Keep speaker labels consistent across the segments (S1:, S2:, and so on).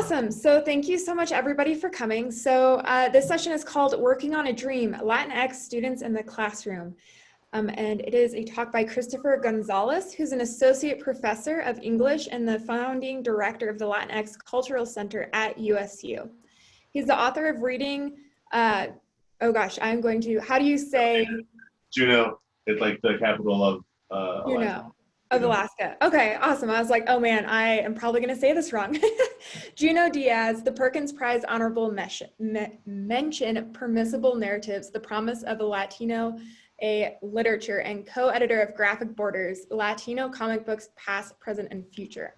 S1: Awesome. So thank you so much everybody for coming. So uh, this session is called Working on a Dream, Latinx Students in the Classroom. Um, and it is a talk by Christopher Gonzalez, who's an associate professor of English and the founding director of the Latinx Cultural Center at USU. He's the author of reading, uh, oh gosh, I'm going to, how do you say?
S2: Junot, it's like the capital of uh,
S1: Juneau. Of Alaska. Okay, awesome. I was like, oh man, I am probably going to say this wrong. Junot Diaz, the Perkins Prize Honorable Mention, Permissible Narratives, The Promise of a Latino a Literature, and co-editor of Graphic Borders, Latino Comic Books Past, Present, and Future.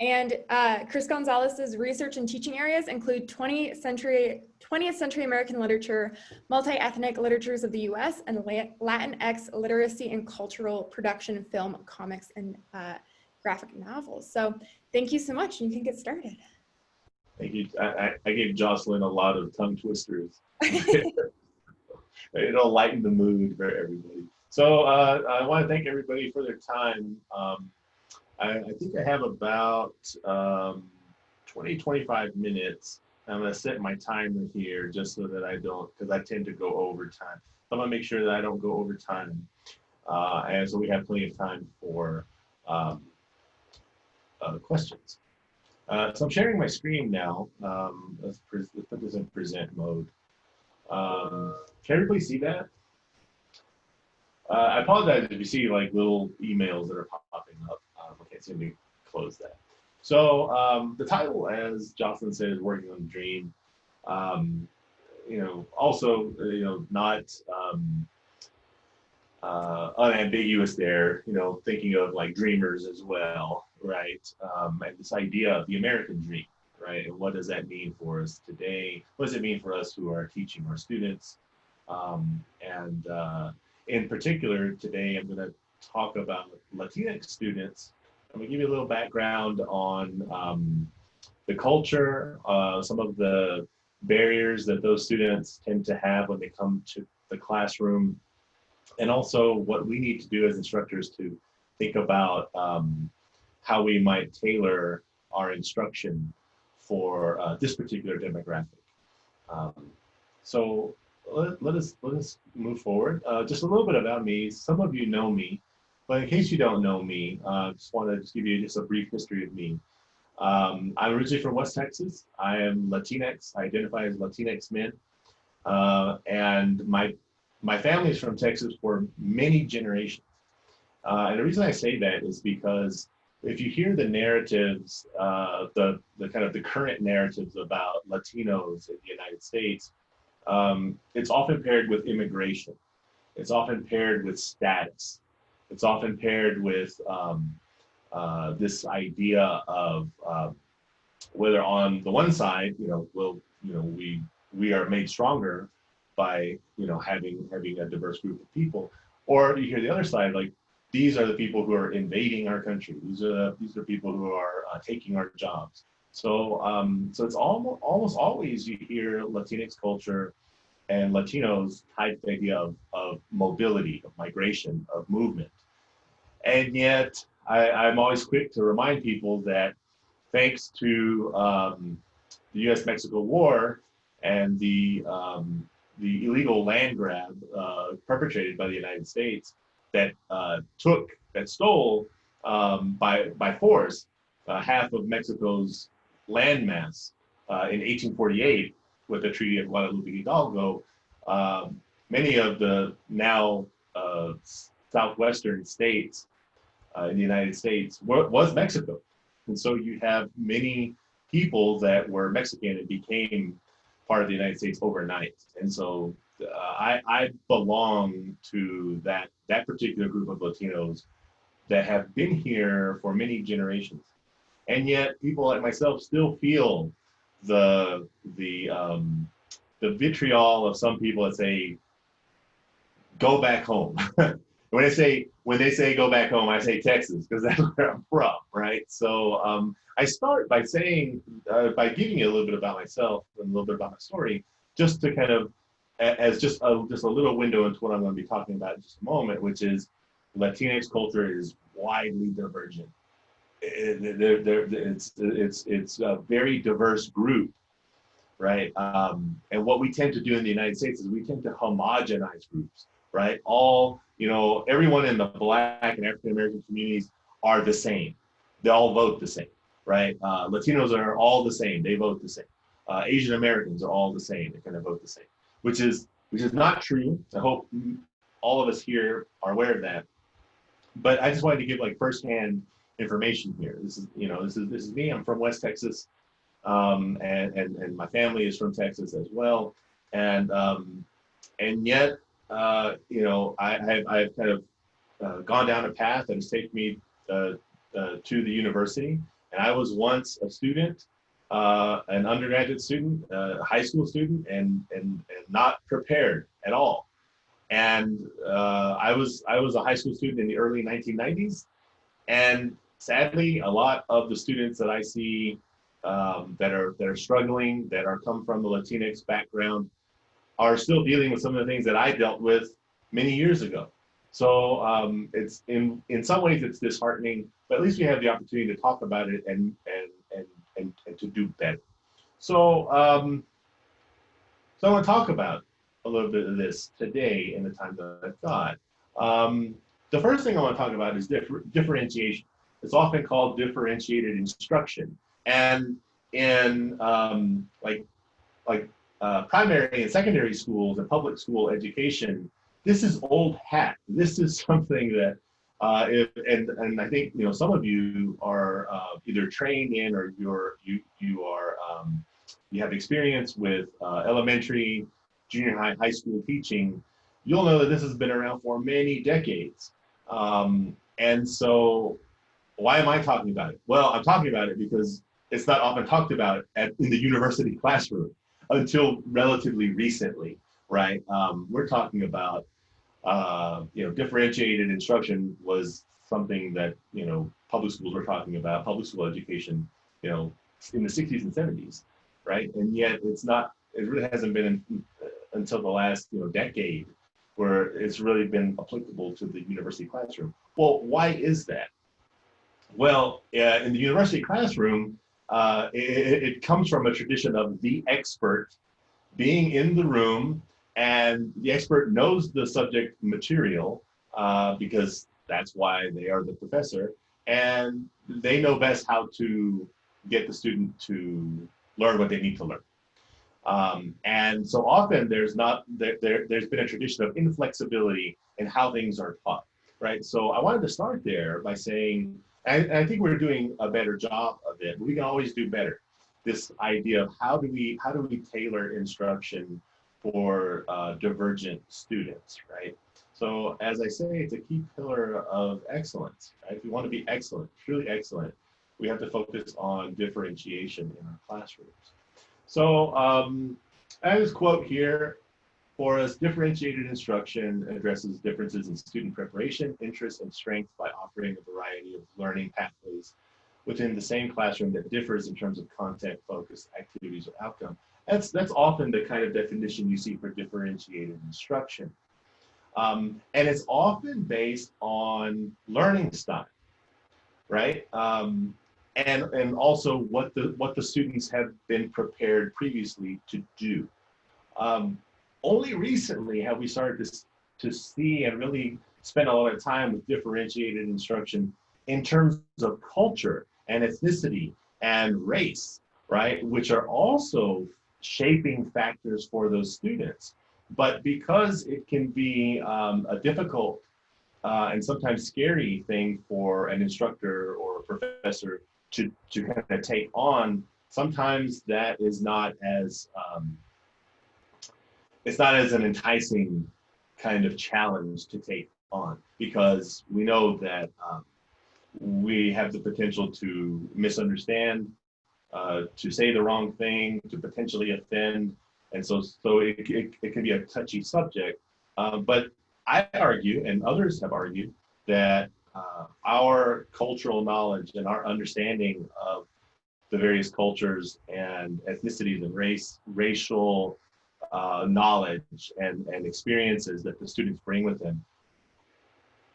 S1: And uh, Chris Gonzalez's research and teaching areas include 20th century, 20th century American literature, multi-ethnic literatures of the US, and Latinx literacy and cultural production, film, comics, and uh, graphic novels. So thank you so much. You can get started.
S2: Thank you. I, I gave Jocelyn a lot of tongue twisters. It'll lighten the mood for everybody. So uh, I want to thank everybody for their time. Um, I, I think I have about um, 20, 25 minutes. I'm going to set my timer here just so that I don't, because I tend to go over time. I'm going to make sure that I don't go over time. Uh, and so we have plenty of time for um, uh, questions. Uh, so I'm sharing my screen now. Um, let's, let's, put this in present mode. Um, can everybody see that? Uh, I apologize if you see like little emails that are popping up. Um, I can't seem to close that. So um, the title, as Jocelyn said, is Working on the Dream. Um, you know, also, uh, you know, not um, uh, unambiguous there, you know, thinking of like dreamers as well, right? Um, and this idea of the American dream, right? And what does that mean for us today? What does it mean for us who are teaching our students? Um, and uh, in particular, today I'm going to talk about Latinx students. I'm to give you a little background on um, the culture, uh, some of the barriers that those students tend to have when they come to the classroom, and also what we need to do as instructors to think about um, how we might tailor our instruction for uh, this particular demographic. Um, so let, let, us let us move forward. Uh, just a little bit about me. Some of you know me, but in case you don't know me, I uh, just want to just give you just a brief history of me. Um, I'm originally from West Texas. I am Latinx. I identify as Latinx man, uh, and my my family is from Texas for many generations. Uh, and the reason I say that is because if you hear the narratives, uh, the the kind of the current narratives about Latinos in the United States, um, it's often paired with immigration. It's often paired with status. It's often paired with um, uh, this idea of uh, whether on the one side, you know, will you know we we are made stronger by you know having having a diverse group of people, or you hear the other side like these are the people who are invading our country. These are the, these are people who are uh, taking our jobs. So, um, so it's almost, almost always you hear Latinx culture and Latinos tied to the idea of, of mobility, of migration, of movement. And yet I, I'm always quick to remind people that thanks to um, the US-Mexico War and the, um, the illegal land grab uh, perpetrated by the United States that uh, took, that stole um, by, by force uh, half of Mexico's landmass uh, in 1848 with the Treaty of Guadalupe Hidalgo, um, many of the now uh, southwestern states uh, in the United States were, was Mexico. And so you have many people that were Mexican and became part of the United States overnight. And so uh, I, I belong to that, that particular group of Latinos that have been here for many generations and yet people like myself still feel the the um, the vitriol of some people that say go back home. when I say when they say go back home, I say Texas because that's where I'm from, right? So um, I start by saying uh, by giving you a little bit about myself and a little bit about my story, just to kind of as just a, just a little window into what I'm going to be talking about in just a moment, which is Latinx culture is widely divergent they're, they're, it's, it's, it's a very diverse group, right? Um, and what we tend to do in the United States is we tend to homogenize groups, right? All, you know, everyone in the Black and African American communities are the same. They all vote the same, right? Uh, Latinos are all the same. They vote the same. Uh, Asian Americans are all the same. They kind of vote the same, which is which is not true. I hope all of us here are aware of that. But I just wanted to give like firsthand information here. This is, you know, this is this is me. I'm from West Texas, um, and and and my family is from Texas as well. And um, and yet, uh, you know, I, I've, I've kind of uh, gone down a path that has taken me uh, uh, to the university. And I was once a student, uh, an undergraduate student, a high school student, and and and not prepared at all. And uh, I was I was a high school student in the early 1990s, and sadly, a lot of the students that I see um, that are that are struggling, that are come from the Latinx background, are still dealing with some of the things that I dealt with many years ago. So um, it's in in some ways it's disheartening, but at least we have the opportunity to talk about it and and and and, and to do better. So um, so I want to talk about a little bit of this today in the time that I've got. Um, the first thing I want to talk about is differ differentiation. It's often called differentiated instruction. And in um, like, like uh, primary and secondary schools and public school education, this is old hat. This is something that, uh, if, and and I think you know some of you are uh, either trained in or you're you you are um, you have experience with uh, elementary, junior high, high school teaching. You'll know that this has been around for many decades. Um, and so why am I talking about it? Well, I'm talking about it because it's not often talked about at, in the university classroom until relatively recently, right? Um, we're talking about, uh, you know, differentiated instruction was something that, you know, public schools were talking about, public school education, you know, in the 60s and 70s, right? And yet it's not, it really hasn't been in, uh, until the last, you know, decade where it's really been applicable to the university classroom. Well, why is that? Well, uh, in the university classroom, uh, it, it, comes from a tradition of the expert being in the room and the expert knows the subject material uh, because that's why they are the professor and they know best how to get the student to learn what they need to learn. Um, and so often there's not, there, there, there's been a tradition of inflexibility in how things are taught, right? So I wanted to start there by saying, and I think we're doing a better job of it. We can always do better. This idea of how do we how do we tailor instruction for uh, divergent students, right? So as I say, it's a key pillar of excellence. Right? If we want to be excellent, truly excellent, we have to focus on differentiation in our classrooms. So um, I have this quote here for us, differentiated instruction addresses differences in student preparation, interest, and strength by offering a variety of learning pathways within the same classroom that differs in terms of content, focus, activities, or outcome. That's, that's often the kind of definition you see for differentiated instruction. Um, and it's often based on learning style, right? Um, and, and also what the, what the students have been prepared previously to do. Um, only recently have we started to, to see and really spend a lot of time with differentiated instruction in terms of culture and ethnicity and race, right? Which are also shaping factors for those students. But because it can be um, a difficult uh, and sometimes scary thing for an instructor or a professor to, to kind of take on, sometimes that is not as um, it's not as an enticing kind of challenge to take on because we know that um, we have the potential to misunderstand, uh, to say the wrong thing, to potentially offend. And so, so it, it, it can be a touchy subject. Uh, but I argue, and others have argued, that uh, our cultural knowledge and our understanding of the various cultures and ethnicities and race, racial uh, knowledge and, and experiences that the students bring with them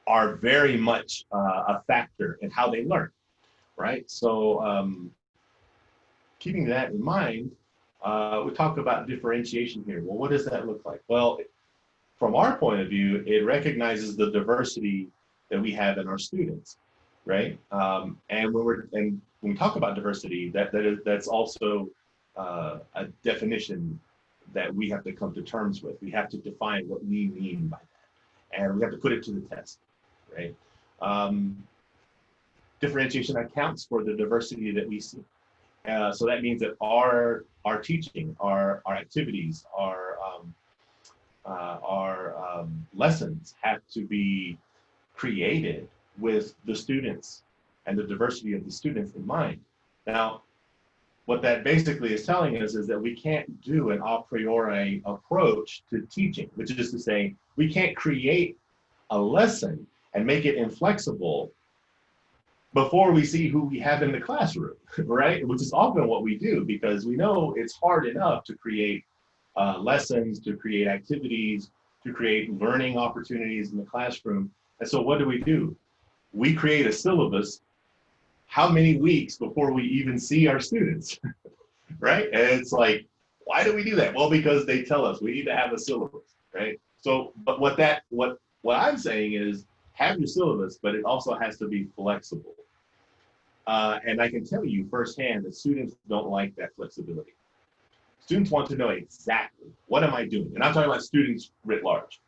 S2: are very much uh, a factor in how they learn, right? So um, keeping that in mind, uh, we talk about differentiation here. Well, what does that look like? Well, from our point of view, it recognizes the diversity that we have in our students, right? Um, and when we're and when we talk about diversity, that that is that's also uh, a definition that we have to come to terms with. We have to define what we mean by that, and we have to put it to the test, right? Um, differentiation accounts for the diversity that we see. Uh, so that means that our our teaching, our our activities, our um, uh, our um, lessons have to be created with the students and the diversity of the students in mind. Now, what that basically is telling us is that we can't do an a priori approach to teaching, which is to say, we can't create a lesson and make it inflexible before we see who we have in the classroom, right? Which is often what we do because we know it's hard enough to create uh, lessons, to create activities, to create learning opportunities in the classroom. And so what do we do? We create a syllabus how many weeks before we even see our students, right? And it's like, why do we do that? Well, because they tell us we need to have a syllabus, right? So, but what that, what, what I'm saying is have your syllabus, but it also has to be flexible. Uh, and I can tell you firsthand that students don't like that flexibility. Students want to know exactly what am I doing? And I'm talking about students writ large.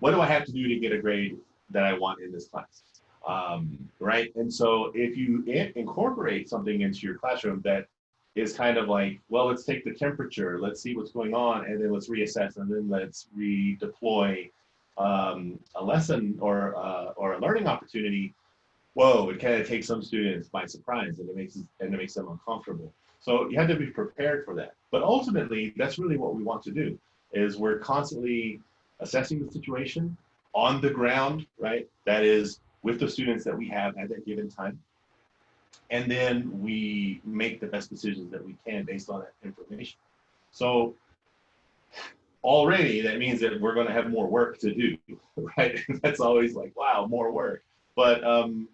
S2: What do I have to do to get a grade that I want in this class? Um, right? And so if you in incorporate something into your classroom that is kind of like, well, let's take the temperature, let's see what's going on, and then let's reassess, and then let's redeploy um, a lesson or uh, or a learning opportunity whoa, it kind of takes some students by surprise and it makes and it makes them uncomfortable. So you have to be prepared for that. But ultimately, that's really what we want to do is we're constantly assessing the situation on the ground, right? That is with the students that we have at that given time. And then we make the best decisions that we can based on that information. So already that means that we're going to have more work to do, right? That's always like, wow, more work. But um,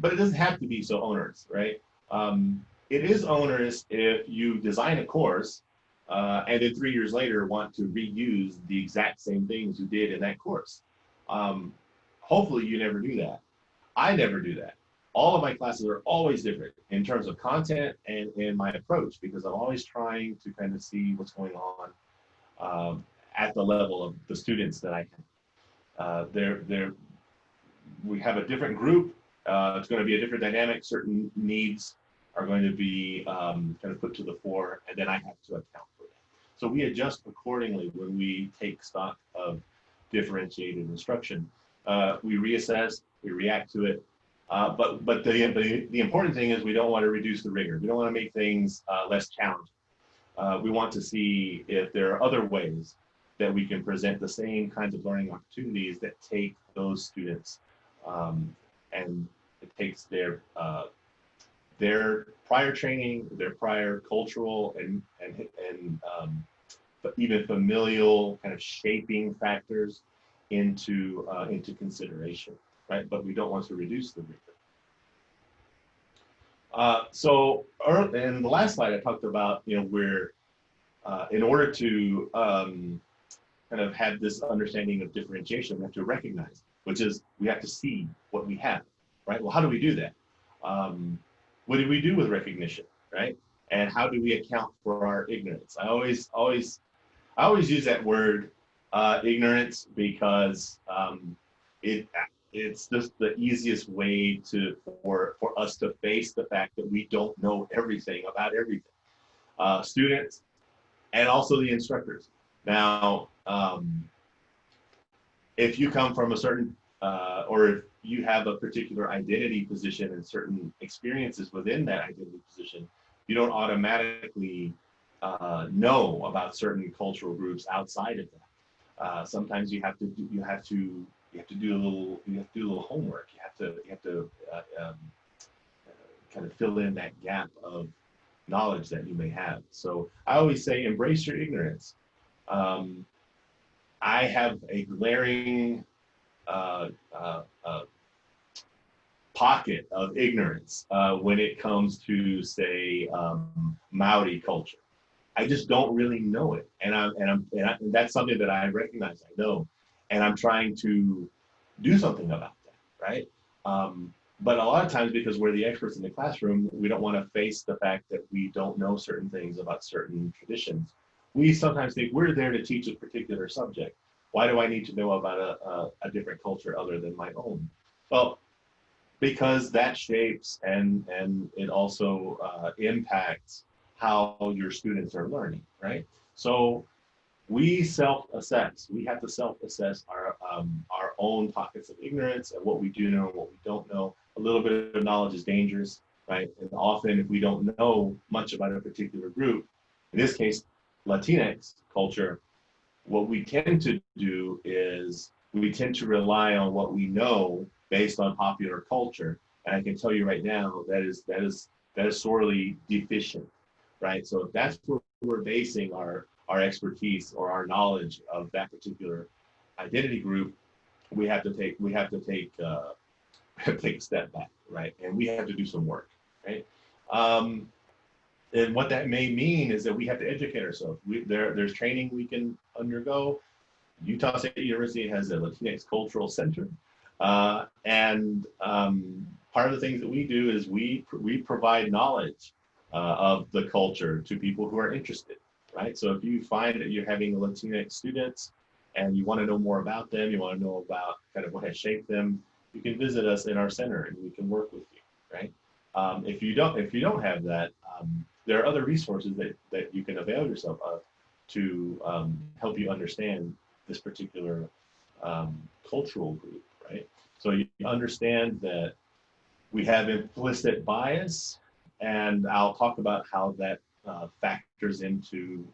S2: but it doesn't have to be so onerous, right? Um, it is onerous if you design a course uh, and then three years later want to reuse the exact same things you did in that course. Um, hopefully you never do that. I never do that. All of my classes are always different in terms of content and in my approach because I'm always trying to kind of see what's going on um, at the level of the students that I can. Uh, they're, we have a different group uh, it's going to be a different dynamic. Certain needs are going to be um, kind of put to the fore, and then I have to account for that. So we adjust accordingly when we take stock of differentiated instruction. Uh, we reassess, we react to it. Uh, but but the, the, the important thing is we don't want to reduce the rigor. We don't want to make things uh, less challenging. Uh, we want to see if there are other ways that we can present the same kinds of learning opportunities that take those students um, and it takes their uh, their prior training, their prior cultural and and and um, even familial kind of shaping factors into uh, into consideration, right? But we don't want to reduce the rigor. Uh, so in the last slide, I talked about you know where uh, in order to um, kind of have this understanding of differentiation, we have to recognize, which is we have to see what we have right? Well, how do we do that? Um, what do we do with recognition, right? And how do we account for our ignorance? I always, always, I always use that word uh, ignorance because um, it it's just the easiest way to for for us to face the fact that we don't know everything about everything. Uh, students and also the instructors. Now, um, if you come from a certain uh, or if you have a particular identity position and certain experiences within that identity position, you don't automatically uh, know about certain cultural groups outside of that. Uh, sometimes you have to do, you have to you have to do a little you have to do a little homework. You have to you have to uh, um, kind of fill in that gap of knowledge that you may have. So I always say embrace your ignorance. Um, I have a glaring uh, uh, uh, pocket of ignorance uh, when it comes to, say, um, Maori culture. I just don't really know it, and I'm and I'm and, I, and that's something that I recognize. I know, and I'm trying to do something about that, right? Um, but a lot of times, because we're the experts in the classroom, we don't want to face the fact that we don't know certain things about certain traditions. We sometimes think we're there to teach a particular subject. Why do I need to know about a, a, a different culture other than my own? Well, because that shapes and and it also uh, impacts how your students are learning, right? So we self-assess. We have to self-assess our um, our own pockets of ignorance and what we do know and what we don't know. A little bit of knowledge is dangerous, right? And often, if we don't know much about a particular group, in this case, Latinx culture, what we tend to do is we tend to rely on what we know based on popular culture. And I can tell you right now that is that is that is sorely deficient, right? So that's where we're basing our our expertise or our knowledge of that particular identity group, we have to take we have to take uh, take a step back, right? And we have to do some work, right? Um, and what that may mean is that we have to educate ourselves. We, there, there's training we can undergo. Utah State University has a Latinx Cultural Center. Uh, and um, part of the things that we do is we, we provide knowledge uh, of the culture to people who are interested right? So if you find that you're having Latinx students and you want to know more about them, you want to know about kind of what has shaped them, you can visit us in our center and we can work with you, right? Um, if you don't, if you don't have that, um, there are other resources that, that you can avail yourself of to um, help you understand this particular um, cultural group, right? So you understand that we have implicit bias, and I'll talk about how that uh, factors into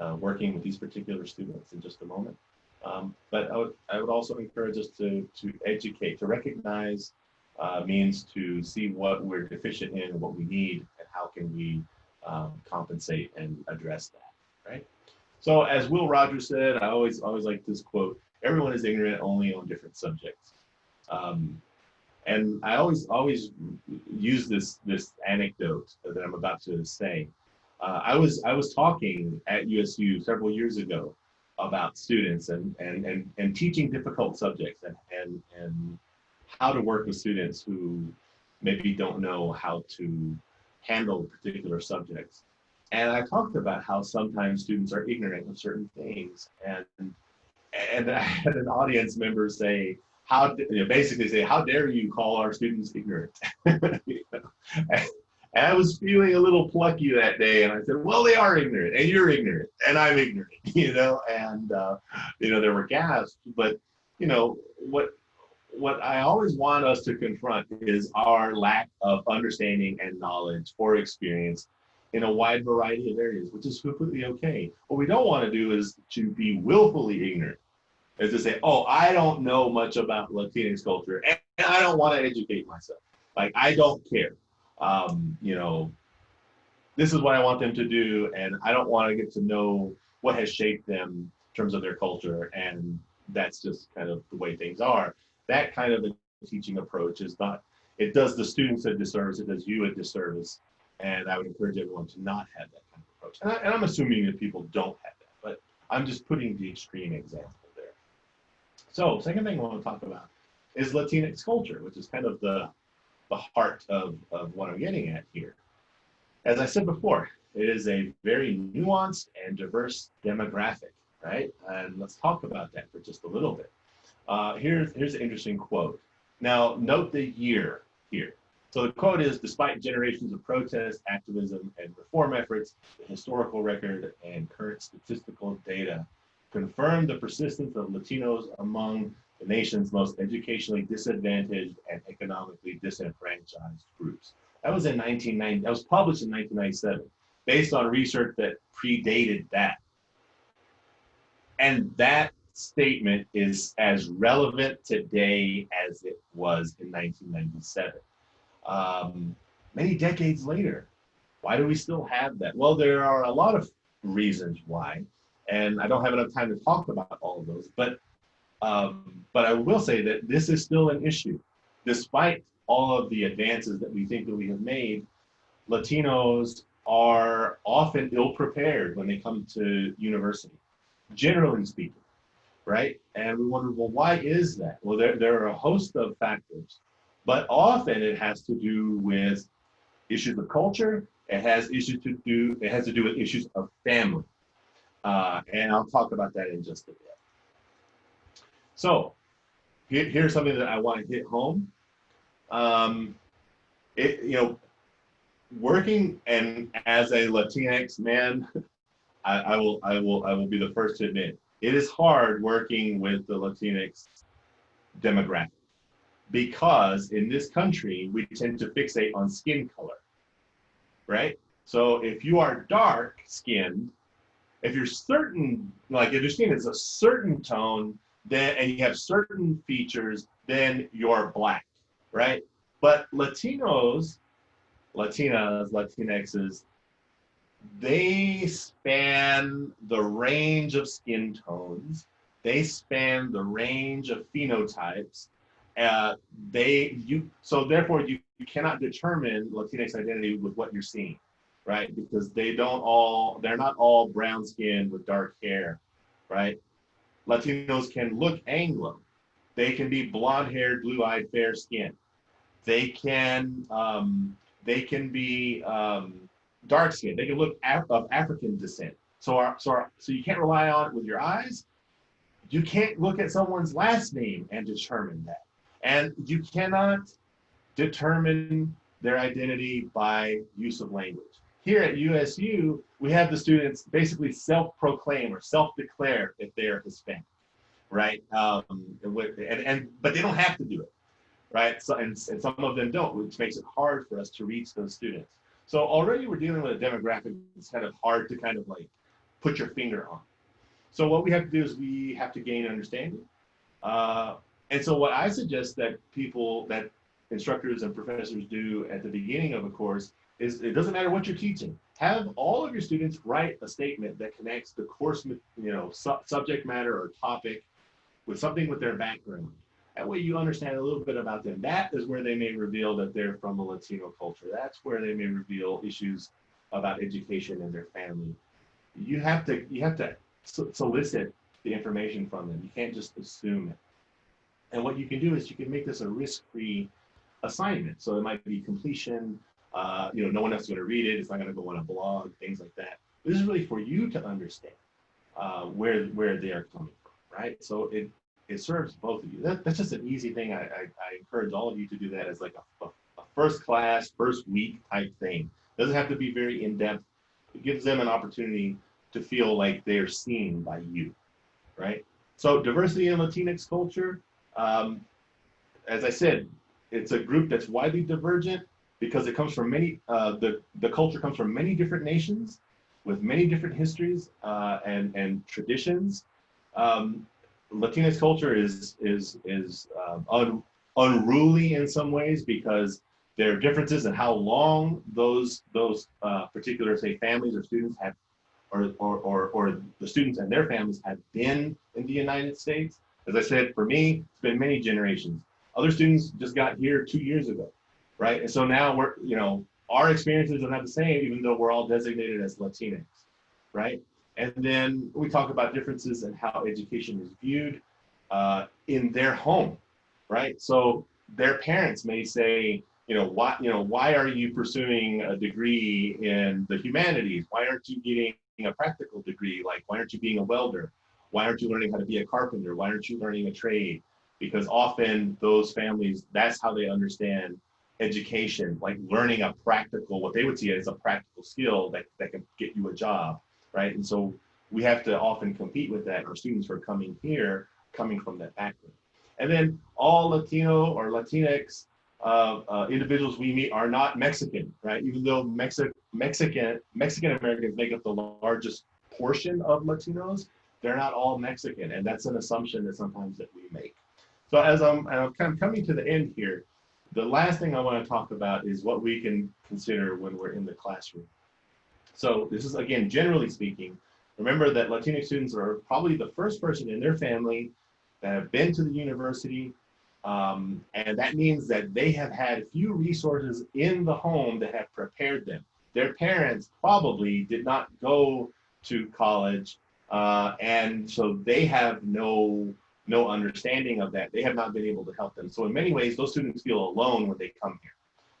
S2: uh, working with these particular students in just a moment. Um, but I would, I would also encourage us to, to educate, to recognize uh, means to see what we're deficient in and what we need and how can we um, compensate and address that, right? So as Will Rogers said, I always always like this quote, everyone is ignorant only on different subjects. Um, and I always always use this this anecdote that I'm about to say uh, I was I was talking at USU several years ago about students and and and, and teaching difficult subjects and, and and how to work with students who maybe don't know how to handle particular subjects. And I talked about how sometimes students are ignorant of certain things and and I had an audience member say, how you know, basically say, how dare you call our students ignorant? And I was feeling a little plucky that day, and I said, "Well, they are ignorant, and you're ignorant, and I'm ignorant," you know. And uh, you know, there were gasps, but you know what? What I always want us to confront is our lack of understanding and knowledge or experience in a wide variety of areas, which is completely okay. What we don't want to do is to be willfully ignorant, is to say, "Oh, I don't know much about Latinx culture, and I don't want to educate myself. Like I don't care." um, you know, this is what I want them to do, and I don't want to get to know what has shaped them in terms of their culture, and that's just kind of the way things are. That kind of a teaching approach is not, it does the students a disservice, it does you a disservice, and I would encourage everyone to not have that kind of approach. And, I, and I'm assuming that people don't have that, but I'm just putting the extreme example. So second thing I want to talk about is Latinx culture, which is kind of the the heart of, of what I'm getting at here. As I said before, it is a very nuanced and diverse demographic, right? And let's talk about that for just a little bit. Uh, here's, here's an interesting quote. Now, note the year here. So the quote is, despite generations of protest, activism, and reform efforts, the historical record and current statistical data confirm the persistence of Latinos among the nation's most educationally disadvantaged and economically disenfranchised groups. That was in 1990, that was published in 1997, based on research that predated that. And that statement is as relevant today as it was in 1997. Um, many decades later, why do we still have that? Well, there are a lot of reasons why, and I don't have enough time to talk about all of those, but um, but I will say that this is still an issue, despite all of the advances that we think that we have made, Latinos are often ill prepared when they come to university, generally speaking, right? And we wonder, well, why is that? Well, there, there are a host of factors, but often it has to do with issues of culture. It has issues to do, it has to do with issues of family. Uh, and I'll talk about that in just a bit. So here, here's something that I want to hit home. Um, it, you know, working and as a Latinx man, I, I, will I will I will be the first to admit it is hard working with the Latinx demographic because in this country we tend to fixate on skin color, right? So if you are dark skinned, if you're certain like skin is a certain tone, then and you have certain features, then you're black, right? But Latinos Latinas, Latinxes, they span the range of skin tones. They span the range of phenotypes. Uh, they you so therefore you, you cannot determine Latinx identity with what you're seeing, right? Because they don't all they're not all brown skinned with dark hair, right? Latinos can look Anglo. They can be blonde haired, blue eyed, fair skinned. They can um, they can be um, dark skinned. They can look af of African descent. So, our, so, our, so you can't rely on it with your eyes. You can't look at someone's last name and determine that. And you cannot determine their identity by use of language. Here at USU, we have the students basically self-proclaim or self-declare if they are Hispanic, right? Um, and, and, but they don't have to do it right? So, and, and some of them don't, which makes it hard for us to reach those students. So already we're dealing with a demographic that's kind of hard to kind of like put your finger on. So what we have to do is we have to gain understanding. Uh, and so what I suggest that people, that instructors and professors do at the beginning of a course is it doesn't matter what you're teaching. Have all of your students write a statement that connects the course, you know, su subject matter or topic with something with their background. That way you understand a little bit about them. That is where they may reveal that they're from a Latino culture. That's where they may reveal issues about education and their family. You have to you have to solicit the information from them. You can't just assume it. And what you can do is you can make this a risk-free assignment. So it might be completion. Uh, you know, no one else is going to read it. It's not going to go on a blog, things like that. This is really for you to understand uh, where where they are coming from, right? So it it serves both of you. That, that's just an easy thing. I, I, I, encourage all of you to do that as like a, a, a, first class, first week type thing. Doesn't have to be very in depth. It gives them an opportunity to feel like they are seen by you, right? So diversity in Latinx culture, um, as I said, it's a group that's widely divergent because it comes from many, uh, the, the culture comes from many different nations with many different histories uh, and, and traditions. Um, Latinx culture is is is um, un, unruly in some ways because there are differences in how long those those uh, particular say families or students have or, or, or, or the students and their families have been in the United States. As I said, for me, it's been many generations. Other students just got here two years ago, right? And so now we're, you know, our experiences are not the same, even though we're all designated as Latinx, right? And then we talk about differences in how education is viewed uh, in their home, right? So their parents may say, you know, why, you know, why are you pursuing a degree in the humanities? Why aren't you getting a practical degree? Like, why aren't you being a welder? Why aren't you learning how to be a carpenter? Why aren't you learning a trade? Because often those families, that's how they understand education, like learning a practical, what they would see as a practical skill that, that can get you a job right? And so we have to often compete with that. Our students are coming here, coming from that background. And then all Latino or Latinx uh, uh, individuals we meet are not Mexican, right? Even though Mexi Mexican Mexican Americans make up the largest portion of Latinos, they're not all Mexican, and that's an assumption that sometimes that we make. So as I'm, I'm kind of coming to the end here, the last thing I want to talk about is what we can consider when we're in the classroom. So this is, again, generally speaking, remember that Latino students are probably the first person in their family that have been to the university Um, and that means that they have had few resources in the home that have prepared them. Their parents probably did not go to college, uh, and so they have no no understanding of that. They have not been able to help them. So in many ways, those students feel alone when they come here.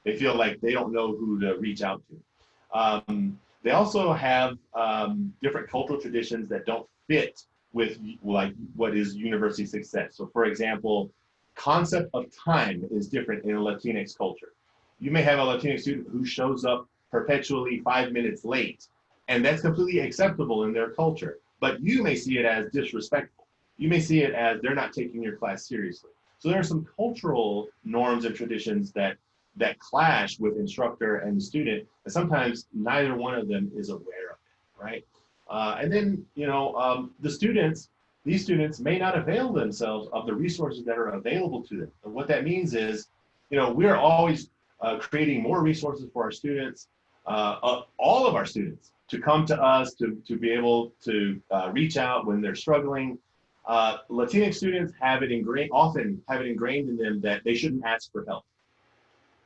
S2: They feel like they don't know who to reach out to. Um, they also have um, different cultural traditions that don't fit with like what is university success. So for example, concept of time is different in a Latinx culture. You may have a Latinx student who shows up perpetually five minutes late, and that's completely acceptable in their culture. But you may see it as disrespectful. You may see it as they're not taking your class seriously. So there are some cultural norms and traditions that that clash with instructor and student, and sometimes neither one of them is aware of it, right? Uh, and then, you know, um, the students, these students may not avail themselves of the resources that are available to them. And what that means is, you know, we're always uh, creating more resources for our students, uh, uh all of our students, to come to us, to, to be able to uh, reach out when they're struggling. Uh, Latinx students have it ingrained, often have it ingrained in them that they shouldn't ask for help.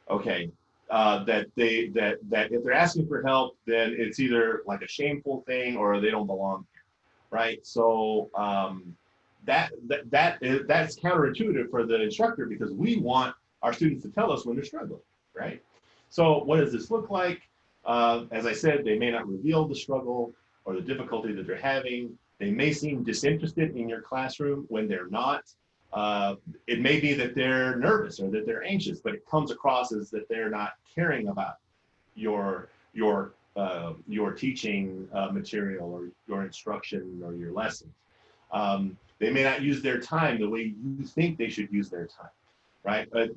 S2: Okay, uh, that they that that if they're asking for help, then it's either like a shameful thing or they don't belong here, right? So um, that that that is, that's counterintuitive for the instructor because we want our students to tell us when they're struggling, right? So what does this look like? Uh, as I said, they may not reveal the struggle or the difficulty that they're having. They may seem disinterested in your classroom when they're not. Uh, it may be that they're nervous or that they're anxious, but it comes across as that they're not caring about your your uh, your teaching uh, material or your instruction or your lessons. Um, they may not use their time the way you think they should use their time, right? But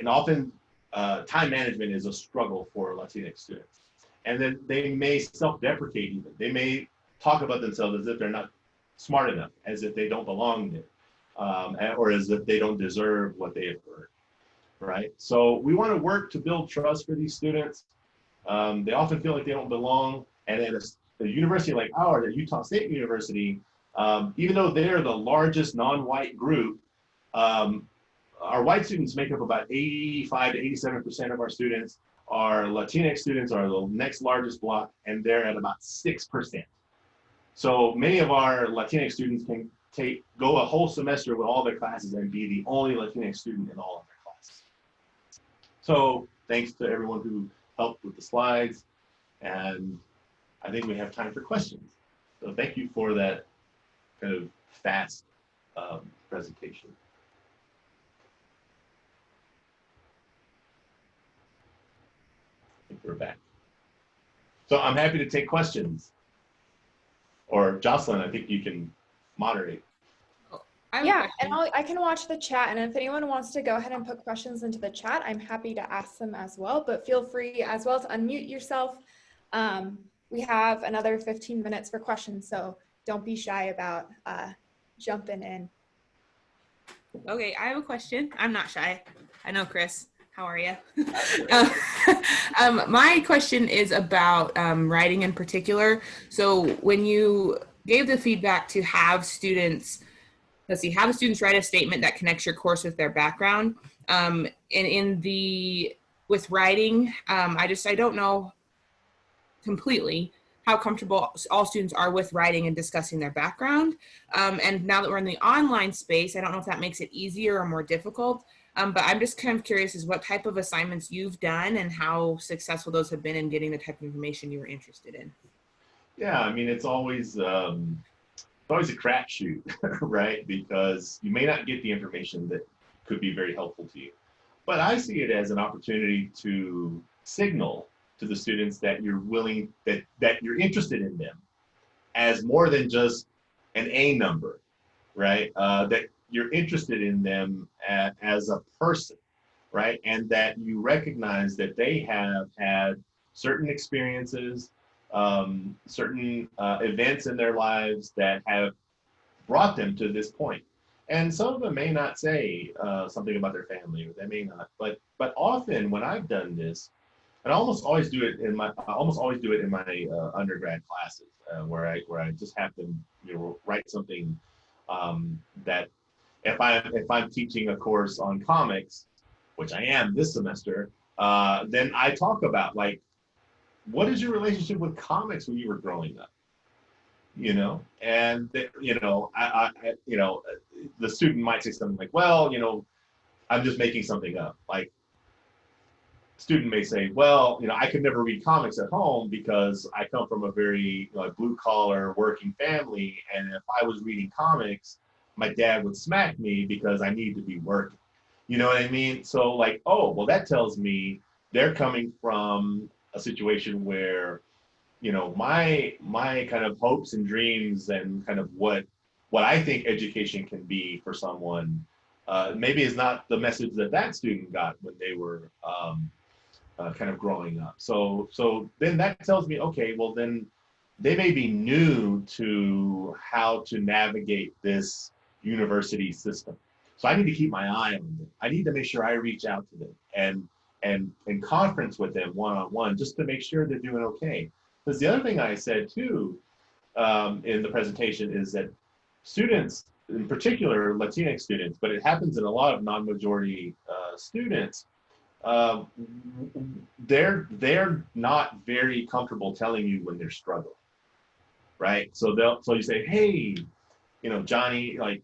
S2: and often uh, time management is a struggle for Latinx students. And then they may self-deprecate even. They may talk about themselves as if they're not smart enough, as if they don't belong there um, or as if they don't deserve what they have earned, right? So we want to work to build trust for these students. Um, they often feel like they don't belong, and at a, a university like ours, at Utah State University, um, even though they're the largest non-white group, um, our white students make up about 85 to 87% of our students. Our Latinx students are the next largest block, and they're at about 6%. So many of our Latinx students can take go a whole semester with all their classes and be the only Latinx student in all of their classes. So thanks to everyone who helped with the slides, and I think we have time for questions. So thank you for that kind of fast um, presentation. I think we're back. So I'm happy to take questions. Or Jocelyn, I think you can moderate.
S1: yeah, and I'll, I can watch the chat. And if anyone wants to go ahead and put questions into the chat, I'm happy to ask them as well. But feel free as well to unmute yourself. Um, we have another 15 minutes for questions, so don't be shy about uh, jumping in.
S3: Okay, I have a question. I'm not shy. I know Chris. How are you? uh, um, my question is about um, writing in particular. So when you gave the feedback to have students, let's see, have students write a statement that connects your course with their background. Um, and in the, with writing, um, I just, I don't know completely how comfortable all students are with writing and discussing their background. Um, and now that we're in the online space, I don't know if that makes it easier or more difficult. Um, but I'm just kind of curious is what type of assignments you've done and how successful those have been in getting the type of information you were interested in.
S2: Yeah, I mean, it's always um, it's always a crapshoot, right? Because you may not get the information that could be very helpful to you. But I see it as an opportunity to signal to the students that you're willing that that you're interested in them as more than just an A number, right? Uh, that you're interested in them as, as a person, right? And that you recognize that they have had certain experiences um, certain uh, events in their lives that have brought them to this point. And some of them may not say uh, something about their family, or they may not. But but often when I've done this, and I almost always do it in my I almost always do it in my uh, undergrad classes, uh, where I where I just have them you know write something um, that if I'm if I'm teaching a course on comics, which I am this semester, uh, then I talk about like, what is your relationship with comics when you were growing up? You know, and you know, I, I you know, the student might say something like, well, you know, I'm just making something up. Like, student may say, well, you know, I could never read comics at home because I come from a very like blue collar working family, and if I was reading comics, my dad would smack me because I need to be working. You know what I mean? So like, oh, well, that tells me they're coming from a situation where, you know, my my kind of hopes and dreams and kind of what what I think education can be for someone uh, maybe is not the message that that student got when they were um, uh, kind of growing up. So so then that tells me, okay, well then they may be new to how to navigate this university system. So I need to keep my eye on them. I need to make sure I reach out to them and and and conference with them one on one just to make sure they're doing okay. Because the other thing I said too um, in the presentation is that students, in particular Latinx students, but it happens in a lot of non-majority uh, students, uh, they're they're not very comfortable telling you when they're struggling, right? So they'll so you say, hey, you know, Johnny, like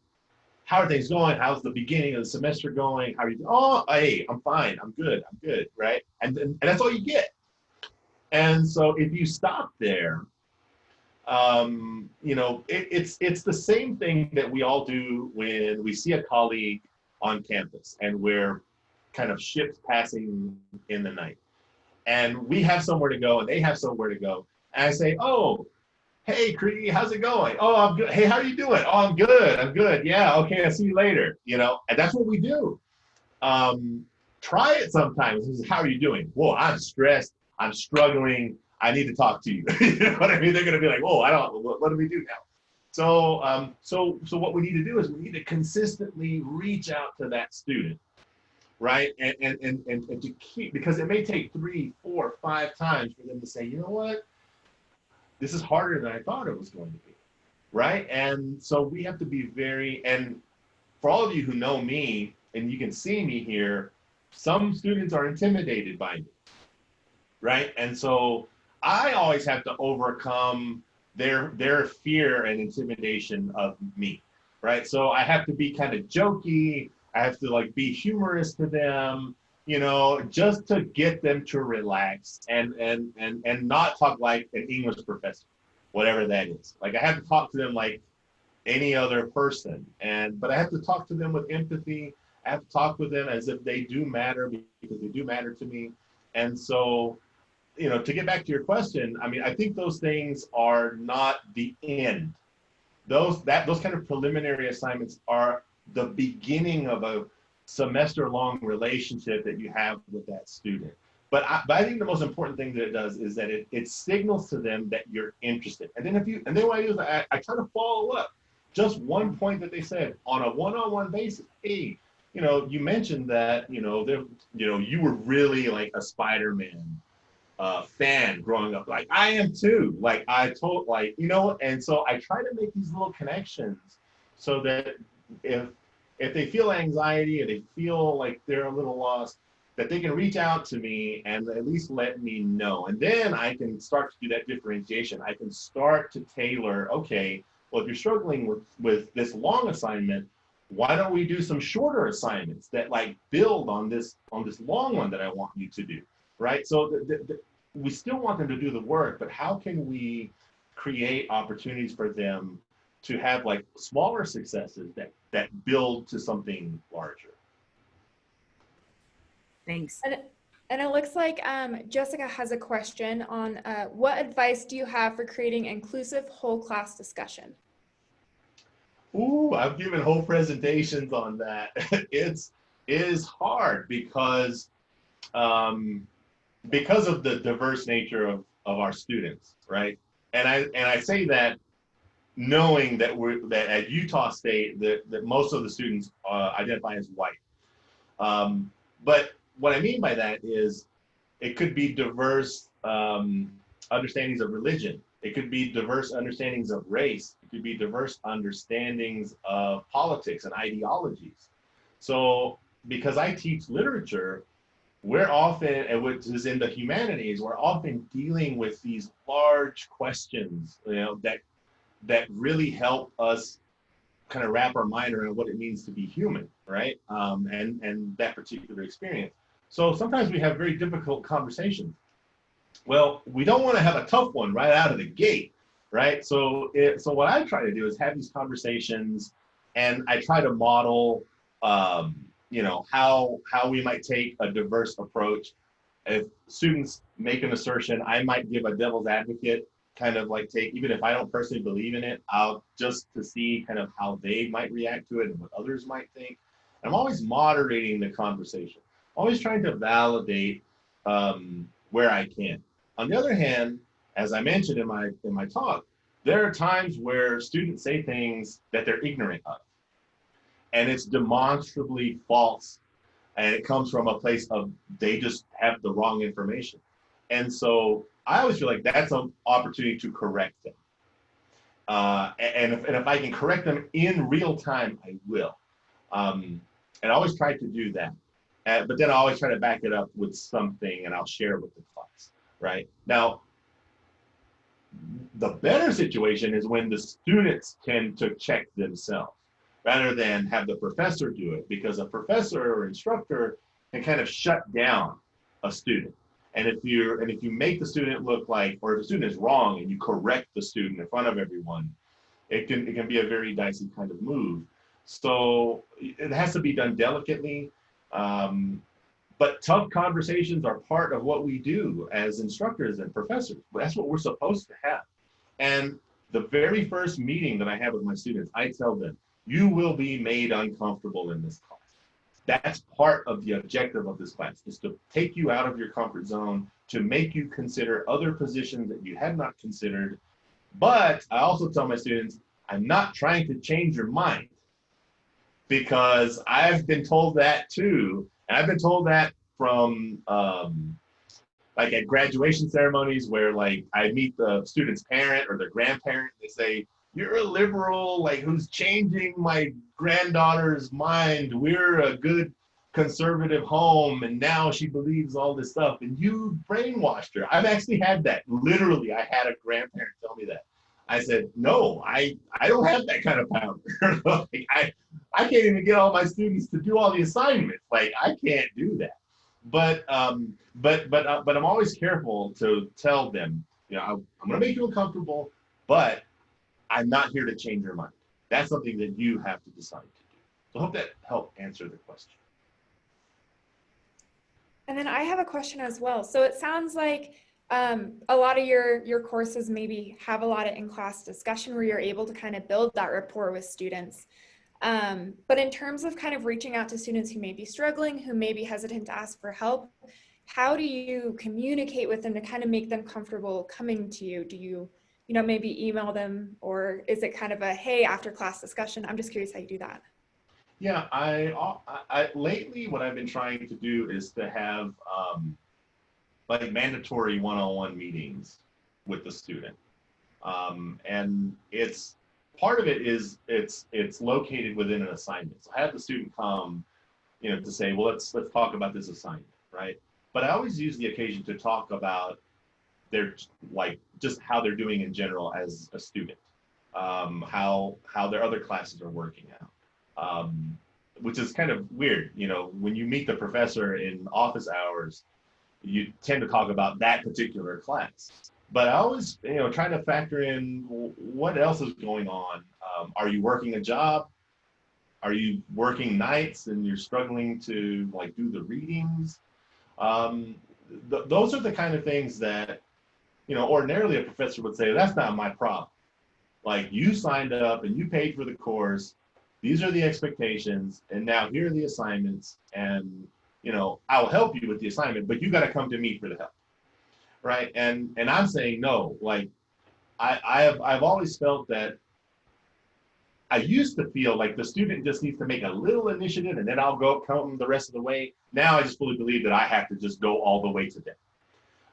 S2: how are things going? How's the beginning of the semester going? How are you? Oh, hey, I'm fine. I'm good. I'm good. Right. And, and, and that's all you get. And so if you stop there, um, you know, it, it's, it's the same thing that we all do when we see a colleague on campus and we're kind of ships passing in the night. And we have somewhere to go and they have somewhere to go. And I say, oh, hey Cree, how's it going? Oh, I'm good. Hey, how are you doing? Oh, I'm good. I'm good. Yeah, okay, I'll see you later. You know, and that's what we do. Um, try it sometimes. How are you doing? Whoa, I'm stressed. I'm struggling. I need to talk to you. you know what I mean? They're gonna be like, oh, I don't. What, what do we do now? So, um, so, so what we need to do is we need to consistently reach out to that student, right? And and and and, and to keep because it may take three, four, five times for them to say, you know what? This is harder than I thought it was going to be, right? And so we have to be very, and for all of you who know me, and you can see me here, some students are intimidated by me, right? And so I always have to overcome their their fear and intimidation of me, right? So I have to be kind of jokey. I have to like be humorous to them you know, just to get them to relax and and and and not talk like an English professor, whatever that is. Like I have to talk to them like any other person, and but I have to talk to them with empathy. I have to talk with them as if they do matter because they do matter to me. And so, you know, to get back to your question, I mean, I think those things are not the end. Those that those kind of preliminary assignments are the beginning of a semester long relationship that you have with that student. But I, but I think the most important thing that it does is that it, it signals to them that you're interested. And then if you, and then what I do is I, I try to follow up just one point that they said on a one-on-one basis. Hey, you know, you mentioned that, you know, you know, you were really like a Spider-Man uh, fan growing up. Like I am too. Like I told, like, you know, and so I try to make these little connections so that if if they feel anxiety or they feel like they're a little lost, that they can reach out to me and at least let me know. And then I can start to do that differentiation. I can start to tailor, okay, well, if you're struggling with, with this long assignment, why don't we do some shorter assignments that like build on this on this long one that I want you to do, right? So the, the, the, we still want them to do the work, but how can we create opportunities for them to have like smaller successes that that build to something larger.
S3: Thanks.
S1: And, and it looks like um, Jessica has a question on uh, what advice do you have for creating inclusive whole class discussion?
S2: Ooh, I've given whole presentations on that. it's it is hard because um, because of the diverse nature of, of our students, right? And I and I say that knowing that we're that at Utah State that, that most of the students uh, identify as white. Um, but what I mean by that is it could be diverse um, understandings of religion. It could be diverse understandings of race. It could be diverse understandings of politics and ideologies. So because I teach literature, we're often, and which is in the humanities, we're often dealing with these large questions, you know, that that really help us kind of wrap our mind around what it means to be human, right? Um, and and that particular experience. So sometimes we have very difficult conversations. Well, we don't want to have a tough one right out of the gate, right? So it, so what I try to do is have these conversations, and I try to model, um, you know, how how we might take a diverse approach. If students make an assertion, I might give a devil's advocate kind of like take, even if I don't personally believe in it, I'll just to see kind of how they might react to it and what others might think. I'm always moderating the conversation, always trying to validate um, where I can. On the other hand, as I mentioned in my in my talk, there are times where students say things that they're ignorant of, and it's demonstrably false, and it comes from a place of they just have the wrong information, and so I always feel like that's an opportunity to correct them. Uh, and, if, and if I can correct them in real time, I will. Um, and I always try to do that. Uh, but then I always try to back it up with something and I'll share with the class, right? Now, the better situation is when the students tend to check themselves rather than have the professor do it because a professor or instructor can kind of shut down a student and if you and if you make the student look like, or if the student is wrong and you correct the student in front of everyone, it can it can be a very dicey kind of move. So it has to be done delicately. Um, but tough conversations are part of what we do as instructors and professors. That's what we're supposed to have. And the very first meeting that I have with my students, I tell them, you will be made uncomfortable in this class. That's part of the objective of this class is to take you out of your comfort zone, to make you consider other positions that you had not considered. But I also tell my students, I'm not trying to change your mind because I've been told that too. And I've been told that from um, like at graduation ceremonies where like I meet the student's parent or their grandparent, they say, you're a liberal, like who's changing my granddaughter's mind. We're a good conservative home, and now she believes all this stuff, and you brainwashed her. I've actually had that. Literally, I had a grandparent tell me that. I said, no, I, I don't have that kind of power. like, I, I can't even get all my students to do all the assignments. Like, I can't do that. But, um, but, but, uh, but I'm always careful to tell them, you know, I, I'm going to make you uncomfortable, but I'm not here to change your mind. That's something that you have to decide to do. So I hope that helped answer the question.
S1: And then I have a question as well. So it sounds like um, a lot of your, your courses maybe have a lot of in-class discussion where you're able to kind of build that rapport with students. Um, but in terms of kind of reaching out to students who may be struggling, who may be hesitant to ask for help, how do you communicate with them to kind of make them comfortable coming to you? Do you you know, maybe email them or is it kind of a, hey, after class discussion? I'm just curious how you do that.
S2: Yeah, I, I, I lately what I've been trying to do is to have um, like mandatory one-on-one meetings with the student. Um, and it's part of it is it's it's located within an assignment. So I have the student come, you know, to say, well, let's let's talk about this assignment, right? But I always use the occasion to talk about they're like just how they're doing in general as a student, um, how how their other classes are working out, um, which is kind of weird. You know, when you meet the professor in office hours, you tend to talk about that particular class. But I always, you know, try to factor in what else is going on. Um, are you working a job? Are you working nights and you're struggling to like do the readings? Um, th those are the kind of things that you know, ordinarily a professor would say, that's not my problem. Like you signed up and you paid for the course. These are the expectations. And now here are the assignments. And, you know, I'll help you with the assignment, but you got to come to me for the help. Right. And, and I'm saying, no, like I, I have, I've always felt that I used to feel like the student just needs to make a little initiative and then I'll go come the rest of the way. Now I just fully believe that I have to just go all the way to them,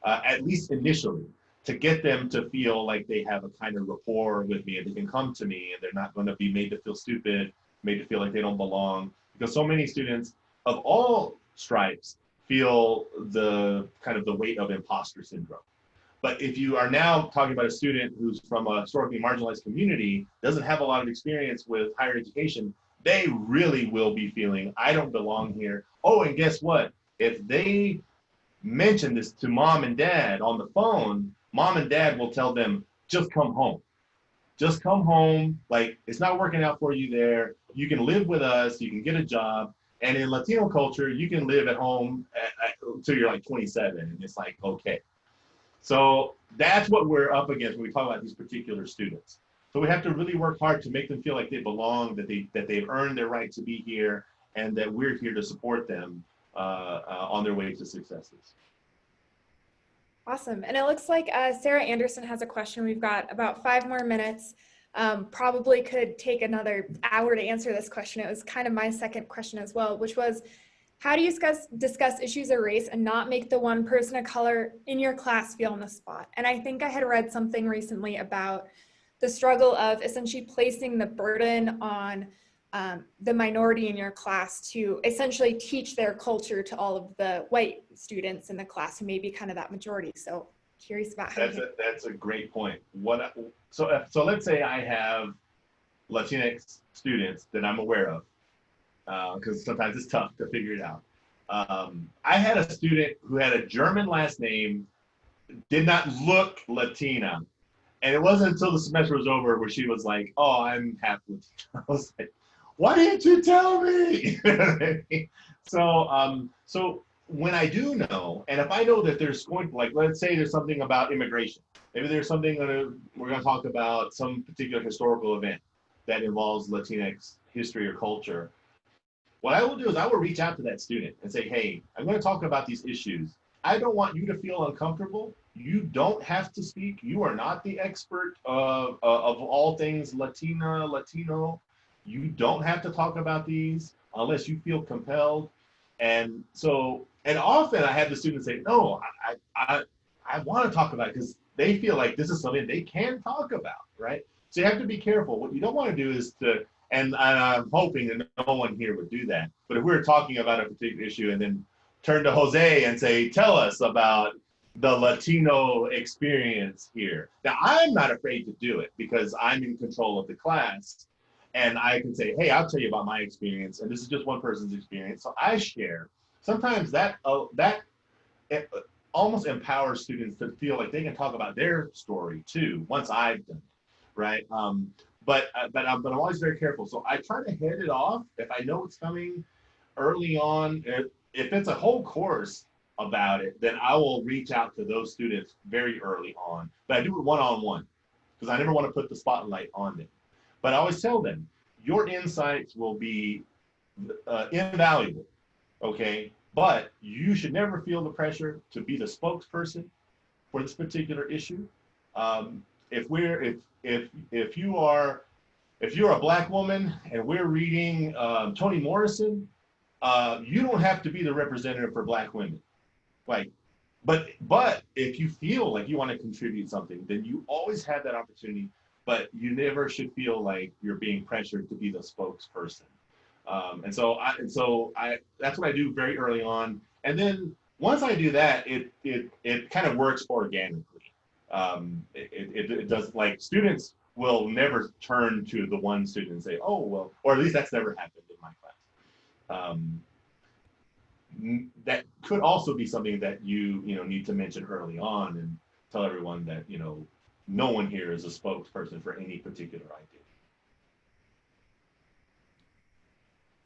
S2: uh, at least initially to get them to feel like they have a kind of rapport with me and they can come to me and they're not going to be made to feel stupid, made to feel like they don't belong. Because so many students of all stripes feel the kind of the weight of imposter syndrome. But if you are now talking about a student who's from a historically marginalized community, doesn't have a lot of experience with higher education, they really will be feeling, I don't belong here. Oh, and guess what? If they mention this to mom and dad on the phone, mom and dad will tell them, just come home. Just come home. Like, it's not working out for you there. You can live with us, you can get a job. And in Latino culture, you can live at home until you're like 27, and it's like, okay. So that's what we're up against when we talk about these particular students. So we have to really work hard to make them feel like they belong, that they that they've earned their right to be here, and that we're here to support them on their way to successes.
S1: Awesome. And it looks like uh, Sarah Anderson has a question. We've got about five more minutes. Um, probably could take another hour to answer this question. It was kind of my second question as well, which was, how do you discuss, discuss issues of race and not make the one person of color in your class feel on the spot? And I think I had read something recently about the struggle of essentially placing the burden on um, the minority in your class to essentially teach their culture to all of the white students in the class who may be kind of that majority. So curious about how
S2: That's a, that's a great point. What so if, so let's say I have Latinx students that I'm aware of, because sometimes it's tough to figure it out. Um, I had a student who had a German last name, did not look Latina, and it wasn't until the semester was over where she was like, "Oh, I'm half Latina." I was like, "Why didn't you tell me?" so, um, so when I do know, and if I know that there's going, like, let's say there's something about immigration, maybe there's something gonna, we're going to talk about some particular historical event that involves Latinx history or culture. What I will do is I will reach out to that student and say, hey, I'm going to talk about these issues. I don't want you to feel uncomfortable. You don't have to speak. You are not the expert of, of all things Latina, Latino. You don't have to talk about these unless you feel compelled. And so, and often I have the students say, no, I, I, I want to talk about it because they feel like this is something they can talk about, right? So you have to be careful. What you don't want to do is to, and, I'm hoping that no one here would do that. But if we we're talking about a particular issue and then turn to Jose and say, tell us about the Latino experience here. Now, I'm not afraid to do it because I'm in control of the class and I can say, hey, I'll tell you about my experience. And this is just one person's experience. So I share. Sometimes that, uh, that it almost empowers students to feel like they can talk about their story too, once I've done it, right? Um, but, uh, but, I'm, but I'm always very careful. So I try to head it off if I know it's coming early on. If, if it's a whole course, about it, then I will reach out to those students very early on. But I do it one-on-one because I never want to put the spotlight on them. But I always tell them, your insights will be uh, invaluable, okay? But you should never feel the pressure to be the spokesperson for this particular issue. Um, if we're, if, if, if you are, if you're a black woman and we're reading um, Toni Morrison, uh, you don't have to be the representative for black women like but but if you feel like you want to contribute something then you always have that opportunity but you never should feel like you're being pressured to be the spokesperson. Um, and so i and so i that's what i do very early on. And then once i do that it it it kind of works organically. Um, it, it, it does like students will never turn to the one student and say oh well or at least that's never happened in my class. Um, that could also be something that you you know need to mention early on and tell everyone that you know no one here is a spokesperson for any particular idea.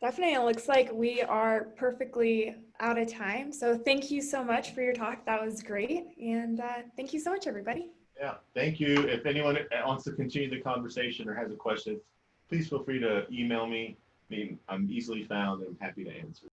S1: Definitely, it looks like we are perfectly out of time. So thank you so much for your talk. That was great. And uh, thank you so much, everybody.
S2: Yeah, thank you. If anyone wants to continue the conversation or has a question, please feel free to email me. I mean, I'm easily found and I'm happy to answer.